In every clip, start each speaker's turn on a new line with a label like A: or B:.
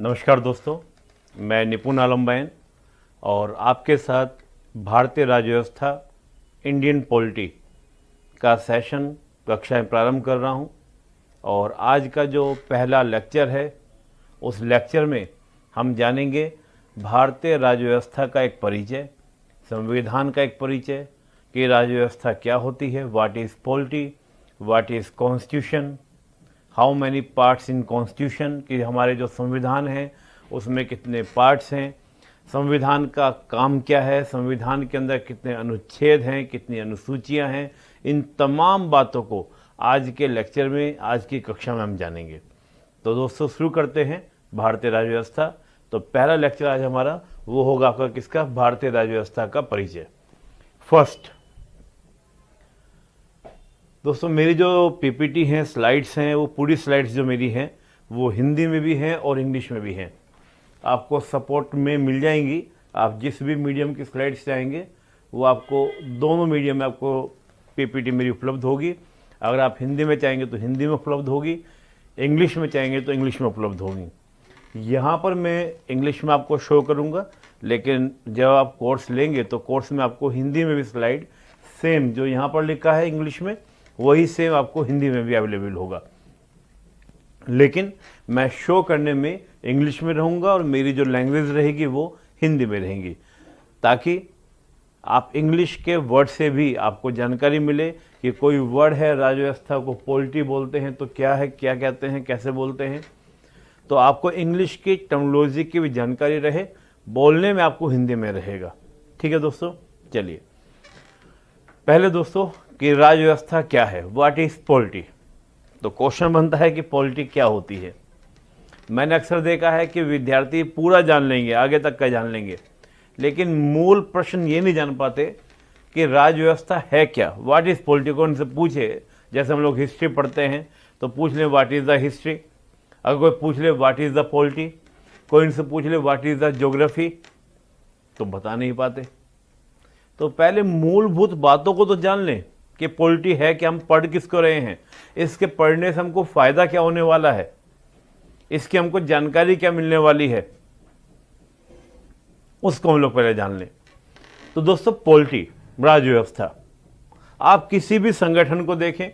A: नमस्कार दोस्तों, मैं निपुण आलम बैन और आपके साथ भारतीय राज्य व्यवस्था इंडियन पॉलिटी का सेशन कक्षाएँ प्रारंभ कर रहा हूँ और आज का जो पहला लेक्चर है, उस लेक्चर में हम जानेंगे भारतीय राज्य व्यवस्था का एक परिचय, संविधान का एक परिचय, कि राज्य व्यवस्था क्या होती है what is polity what is constitution how many parts in constitution कि हमारे जो संविधान है, उसमें कितने पार्ट्स हैं? संविधान का काम क्या है? संविधान के अंदर कितने अनुच्छेद हैं? कितनी अनुसूचियाँ हैं? इन तमाम बातों को आज के लेक्चर में, आज की कक्षा में हम जानेंगे। तो दोस्तों, शुरू करते हैं भारतीय राज्य व्यवस्था तो पहला लेक्चर आज हमारा, वो होगा आपका किसका? भारतीय राज्य व्यवस्था का परिचय। फ़र्स्ट दोस्तों, मेरी जो पीपीटी हैं स्लाइड्स हैं, वो पूरी स्लाइड्स जो मेरी हैं, वो हिंदी में भी हैं और इंग्लिश में भी हैं। आपको सपोर्ट में मिल जाएँगी। आप जिस भी मीडियम की स्लाइड्स चाहेंगे, वो आपको, दोनों मीडियम में आपको पीपीटी मेरी उपलब्ध होगी। अगर आप हिंदी में चाहेंगे तो हिंदी में उपलब्ध होगी इंग्लिश में चाहेंगे तो इंग्लिश में उपलब्ध होगी। यहाँ पर मैं इंग्लिश में आपको शो करूँगा, लेकिन जब आप कोर्स लेंगे तो कोर्स में आपको हिंदी में भी स्लाइड सेम जो यहाँ पर लिखा है इंग्लिश में वही सेम आपको हिंदी में भी अवेलेबल होगा। लेकिन मैं शो करने में इंग्लिश में रहूँगा और मेरी जो लैंग्वेज रहेगी वो हिंदी में रहेंगी। ताकि आप इंग्लिश के वर्ड से भी आपको जानकारी मिले कि कोई वर्ड है, राजव्यवस्था को पोल्ट्री बोलते हैं तो क्या है, क्या कहते हैं, कैसे बोलते हैं। तो आपको इंग्लिश की टर्मोलॉजी की भी जानकारी रहे, बोलने में आपको हिंदी में रहेगा। ठीक है दोस्तों? चलिए। पहले दोस्तों कि राजव्यवस्था क्या है? व्हाट इज़ पॉलिटी तो क्वेश्चन बनता है कि पॉलिटी क्या होती है। मैंने अक्सर देखा है कि विद्यार्थी पूरा जान लेंगे, आगे तक का जान लेंगे। लेकिन मूल प्रश्न ये नहीं जान पाते कि राजव्यवस्था है क्या? व्हाट इज़ पॉलिटी को उनसे पूछे? जैसे हम लोग हिस्ट्री पढ़ते हैं तो पूछ लें व्हाट इज़ द हिस्ट्री अगर कोई पूछ ले व्हाट इज़ द पॉलिटी कोई इनसे पूछ ले व्हाट इज़ द जोग्राफी तो बता नहीं पाते। तो पहले मूलभूत बातों को तो जान लें। कि पोल्ट्री है कि हम पढ़ किसको रहे हैं? इसके पढ़ने से हमको फ़ायदा क्या होने वाला है? इसकी हमको जानकारी क्या मिलने वाली है? उसको हम लोग पहले जान लें। तो दोस्तों, पोल्ट्री राज व्यवस्था आप किसी भी संगठन को देखें,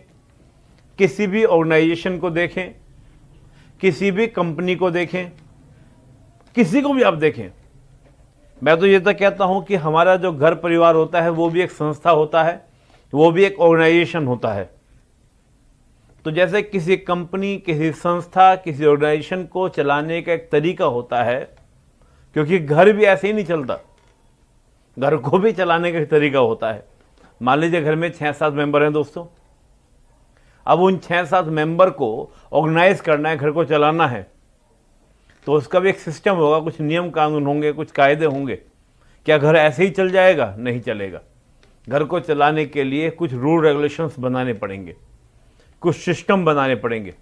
A: किसी भी ऑर्गेनाइजेशन को देखें, किसी भी कंपनी को देखें, किसी को भी आप देखें। मैं तो ये तो कहता हूँ कि हमारा जो घर परिवार होता है, वो भी एक संस्था होता है। वो भी एक ऑर्गेनाइजेशन होता है। तो जैसे किसी कंपनी, किसी संस्था, किसी ऑर्गेनाइजेशन को चलाने का एक तरीका होता है, क्योंकि घर भी ऐसे ही नहीं चलता। घर को भी चलाने का तरीका होता है। मान लीजिए घर में छः सात मेंबर हैं दोस्तों। अब उन छः सात मेंबर को ऑर्गेनाइज करना है, घर को चलाना है तो उसका भी एक सिस्टम होगा, कुछ नियम कानून होंगे, कुछ कायदे होंगे। क्या घर ऐसे ही चल जाएगा? नहीं चलेगा। घर को चलाने के लिए कुछ रूल रेगुलेशंस बनाने पड़ेंगे, कुछ सिस्टम बनाने पड़ेंगे।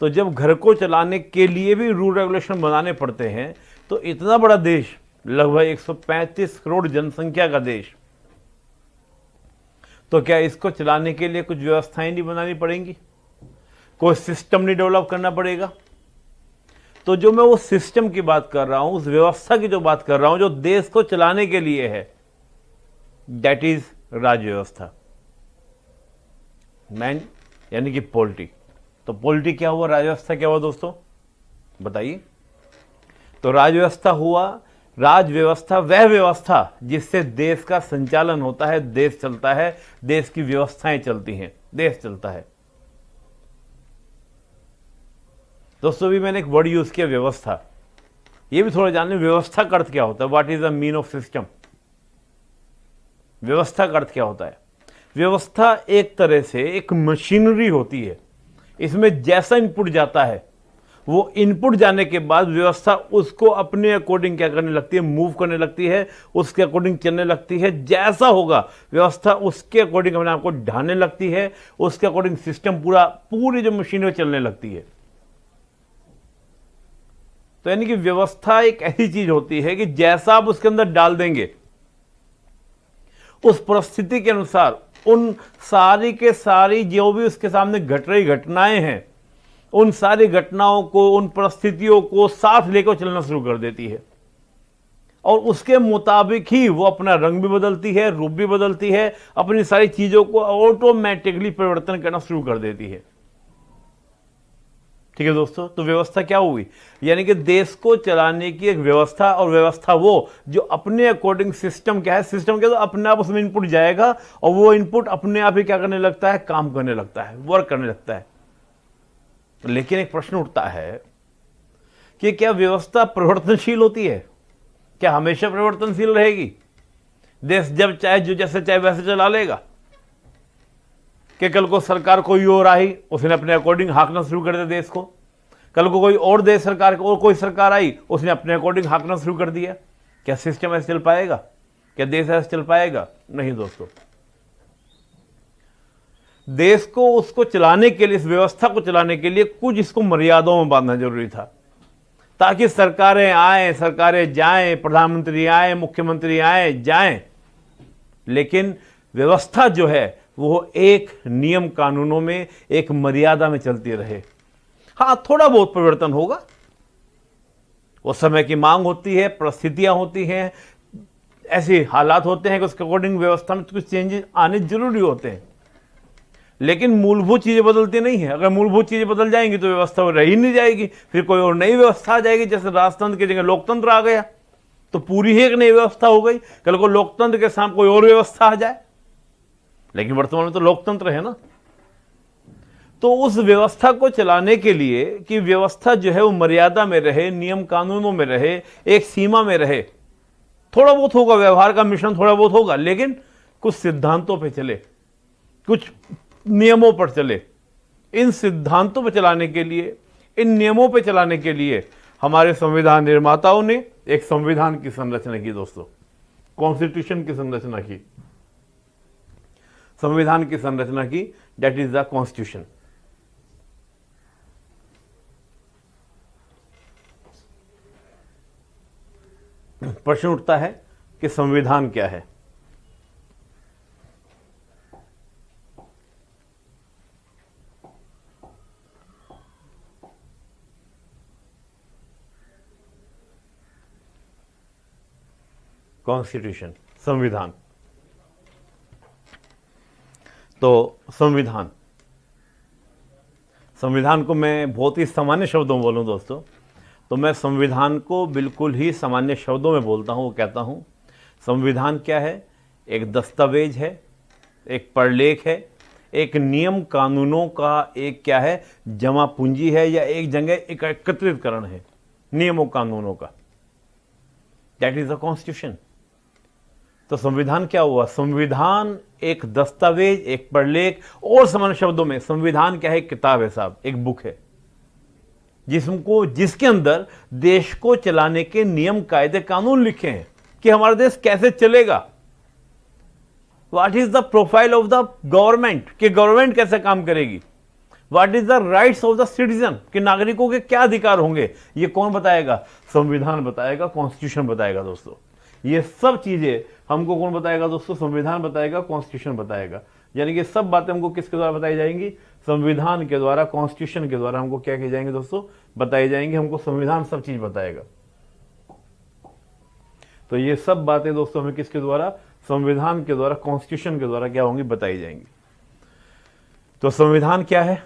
A: तो जब घर को चलाने के लिए भी रूल रेगुलेशन बनाने पड़ते हैं तो इतना बड़ा देश, लगभग 135 करोड़ जनसंख्या का देश तो क्या इसको चलाने के लिए कुछ व्यवस्थाएँ नहीं बनानी पड़ेंगी? कोई सिस्टम नहीं डेवलप करना पड़ेगा। तो जो मैं वो सिस्टम की बात कर रहा हूँ, उस व्यवस्था की जो बात कर रहा हूँ, जो देश को चलाने के लिए है दैट इज़ राज्य व्यवस्था मैन यानी कि पोल्ट्री तो पोल्ट्री क्या हुआ राजव्यवस्था क्या हुआ दोस्तों बताइए तो राजव्यवस्था हुआ राज व्यवस्था वह व्यवस्था जिससे देश का संचालन होता है देश चलता है देश की व्यवस्थाएँ चलती हैं देश चलता है दोस्तों भी मैंने एक वर्ड यूज़ किया व्यवस्था ये भी थोड़ा जानने व्यवस्था का अर्थ क्या होता है what is the mean of system व्यवस्था का अर्थ क्या होता है? व्यवस्था एक तरह से एक मशीनरी होती है। इसमें जैसा इनपुट जाता है, वो इनपुट जाने के बाद व्यवस्था उसको अपने अकॉर्डिंग क्या करने लगती है? मूव करने लगती है, उसके अकॉर्डिंग चलने लगती है। जैसा होगा, व्यवस्था उसके अकॉर्डिंग अपने आपको ढाने लगती है, उसके अकॉर्डिंग सिस्टम पूरा, पूरी जो मशीन है चलने लगती है। तो यानी कि व्यवस्था एक ऐसी चीज़ होती है कि जैसा आप उसके अंदर डाल देंगे उस परिस्थिति के अनुसार, उन सारी के सारी जो भी उसके सामने घट रही घटनाएँ हैं, उन सारी घटनाओं को, उन परिस्थितियों को साथ लेकर चलना शुरू कर देती है। और उसके मुताबिक ही वो अपना रंग भी बदलती है, रूप भी बदलती है, अपनी सारी चीज़ों को ऑटोमेटिकली परिवर्तन करना शुरू कर देती है। ठीक है दोस्तों? तो व्यवस्था क्या हुई? यानी कि देश को चलाने की एक व्यवस्था और व्यवस्था वो, जो अपने अकॉर्डिंग सिस्टम क्या है? सिस्टम क्या तो अपने आप उसमें इनपुट जाएगा और वो इनपुट अपने आप ही क्या करने लगता है? काम करने लगता है वर्क करने लगता है। लेकिन एक प्रश्न उठता है कि क्या व्यवस्था परिवर्तनशील होती है? क्या हमेशा परिवर्तनशील रहेगी? देश जब चाहे, जो जैसे चाहे वैसे चला लेगा। कि कल को सरकार कोई और आई, उसने अपने अकॉर्डिंग हाँकना शुरू कर दिया देश को। कल को कोई और देश सरकार, और कोई सरकार आई, उसने अपने अकॉर्डिंग हाँकना शुरू कर दिया। क्या सिस्टम ऐसे चल पाएगा? क्या देश ऐसे चल पाएगा? नहीं दोस्तों। देश को उसको चलाने के लिए, इस व्यवस्था को चलाने के लिए कुछ इसको मर्यादाओं में बांधना ज़रूरी था। ताकि सरकारें आए, सरकारें जाएँ, प्रधानमंत्री आए, मुख्यमंत्री आए, जाएँ। लेकिन व्यवस्था जो है वो एक नियम कानूनों में, एक मर्यादा में चलती रहे। हाँ, थोड़ा बहुत परिवर्तन होगा। वो समय की मांग होती है, परिस्थितियाँ होती हैं, ऐसे हालात होते हैं कि उसके अकॉर्डिंग व्यवस्था में कुछ चेंजेस आने ज़रूरी होते हैं। लेकिन मूलभूत चीज़ें बदलती नहीं है। अगर मूलभूत चीज़ें बदल जाएँगी तो व्यवस्था रह ही नहीं जाएगी। फिर कोई और नई व्यवस्था आ जाएगी, जैसे राजतंत्र की जगह लोकतंत्र आ गया। तो पूरी ही एक नई व्यवस्था हो गई। कल को लोकतंत्र के सामने कोई और व्यवस्था आ जाए। लेकिन वर्तमान में तो लोकतंत्र है ना। तो उस व्यवस्था को चलाने के लिए कि व्यवस्था जो है वो मर्यादा में रहे, नियम कानूनों में रहे, एक सीमा में रहे, थोड़ा बहुत होगा, व्यवहार का मिश्रण थोड़ा बहुत होगा, लेकिन कुछ सिद्धांतों पे चले, कुछ नियमों पर चले। इन सिद्धांतों पर चलाने के लिए, इन नियमों पर चलाने के लिए हमारे संविधान निर्माताओं ने एक संविधान की संरचना की, दोस्तों, कॉन्स्टिट्यूशन की संरचना की। संविधान की संरचना की डेट इज़ द कॉन्स्टिट्यूशन प्रश्न उठता है कि संविधान क्या है? कॉन्स्टिट्यूशन संविधान। तो संविधान। संविधान को मैं बहुत ही सामान्य शब्दों में बोलूँ दोस्तों तो मैं संविधान को बिल्कुल ही सामान्य शब्दों में बोलता हूँ, वो कहता हूँ, संविधान क्या है? एक दस्तावेज़ है, एक परलेख है, एक नियम कानूनों का एक क्या है? जमा पूंजी है या एक जगह एक एकत्रितकरण है, नियमों कानूनों का। दैट इज़ द कॉन्स्टिट्यूशन तो संविधान क्या हुआ? संविधान एक दस्तावेज़, एक प्रलेख और समान शब्दों में संविधान क्या है? किताब है साहब, एक बुक है। जिसको, जिसके अंदर देश को चलाने के नियम, कायदे, कानून लिखे हैं कि हमारा देश कैसे चलेगा। What is the profile of the government कि गवर्नमेंट कैसे काम करेगी? What is the rights of the citizen कि नागरिकों के क्या अधिकार होंगे? ये कौन बताएगा? संविधान बताएगा कॉन्स्टिट्यूशन बताएगा दोस्तों। ये सब चीज़ें हमको कौन बताएगा दोस्तों? संविधान बताएगा कॉन्स्टिट्यूशन बताएगा। यानी कि सब बातें हमको किसके द्वारा बताई जाएँगी? संविधान के द्वारा कॉन्स्टिट्यूशन के द्वारा हमको क्या किए जाएँगे दोस्तों? बताई जाएँगे, हमको संविधान सब चीज़ बताएगा। तो ये सब बातें दोस्तों हमें किसके द्वारा? संविधान के द्वारा कॉन्स्टिट्यूशन के द्वारा क्या होंगी? बताई जाएँगी। तो संविधान क्या है?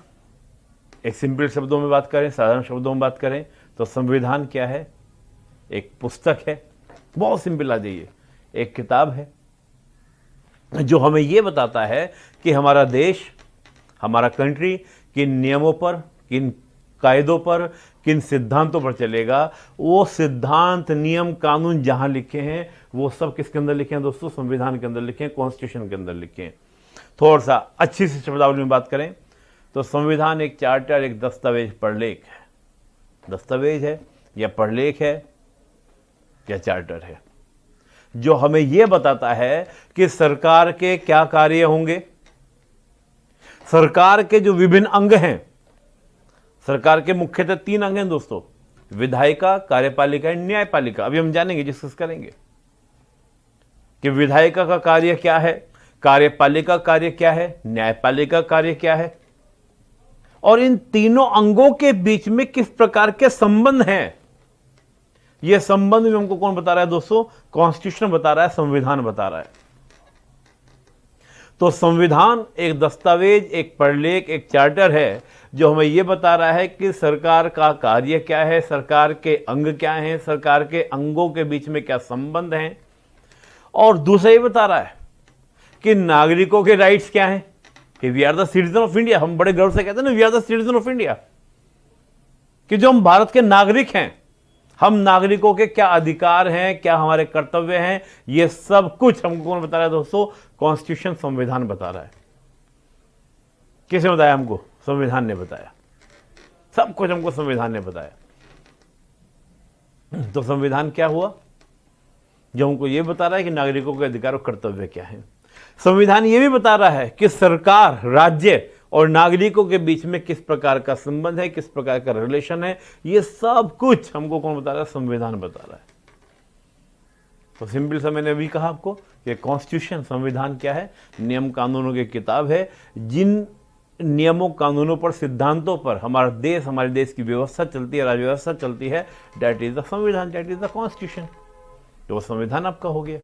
A: एक सिंपल शब्दों में बात करें, साधारण शब्दों में बात करें तो संविधान क्या है? एक पुस्तक है। बहुत सिंपल आ जाइए एक किताब है, जो हमें यह बताता है कि हमारा देश, हमारा कंट्री किन नियमों पर, किन कायदों पर, किन सिद्धांतों पर चलेगा। वो सिद्धांत, नियम, कानून जहाँ लिखे हैं, वो सब किसके अंदर लिखे हैं दोस्तों? संविधान के अंदर लिखे हैं कॉन्स्टिट्यूशन के अंदर लिखे हैं। थोड़ा सा अच्छी सी शब्दावली में बात करें तो संविधान एक चार्टर एक दस्तावेज़ पढ़लेख है। दस्तावेज़ है या पढ़लेख है? या चार्टर है? जो हमें यह बताता है कि सरकार के क्या कार्य होंगे? सरकार के जो विभिन्न अंग हैं, सरकार के मुख्यतः तीन अंग हैं दोस्तों, विधायिका, कार्यपालिका एंड न्यायपालिका। अभी हम जानेंगे डिस्कस करेंगे कि विधायिका का कार्य क्या है, कार्यपालिका कार्य क्या है, न्यायपालिका कार्य क्या है, और इन तीनों अंगों के बीच में किस प्रकार के संबंध हैं? यह संबंध भी हमको कौन बता रहा है दोस्तों? कॉन्स्टिट्यूशन बता रहा है, संविधान बता रहा है। तो संविधान एक दस्तावेज़, एक प्रलेख एक चार्टर है, जो हमें यह बता रहा है कि सरकार का कार्य क्या है, सरकार के अंग क्या हैं, सरकार के अंगों के बीच में क्या संबंध हैं। और दूसरा ये बता रहा है कि नागरिकों के राइट्स क्या हैं, कि we are the citizen of India हम बड़े गर्व से कहते हैं ना we are the citizen of India कि जो हम भारत के नागरिक हैं हम नागरिकों के क्या अधिकार हैं, क्या हमारे कर्तव्य हैं, ये सब कुछ हमको कौन बता रहा है दोस्तों? कॉन्स्टिट्यूशन संविधान बता रहा है। किसने बताया हमको? संविधान ने बताया। सब कुछ हमको संविधान ने बताया। तो संविधान क्या हुआ? जो हमको यह बता रहा है कि नागरिकों के अधिकार और कर्तव्य क्या है। संविधान यह भी बता रहा है कि सरकार, राज्य और नागरिकों के बीच में किस प्रकार का संबंध है, किस प्रकार का रिलेशन है, ये सब कुछ हमको कौन बता रहा है? संविधान बता रहा है। तो सिंपल सा मैंने अभी कहा आपको कि कॉन्स्टिट्यूशन संविधान क्या है? नियम कानूनों की किताब है। जिन नियमों, कानूनों पर, सिद्धांतों पर हमारा देश, हमारे देश की व्यवस्था चलती है, राज्य व्यवस्था चलती है डैट इज़ द संविधान डैट इज़ द कॉन्स्टिट्यूशन तो वो संविधान आपका हो गया।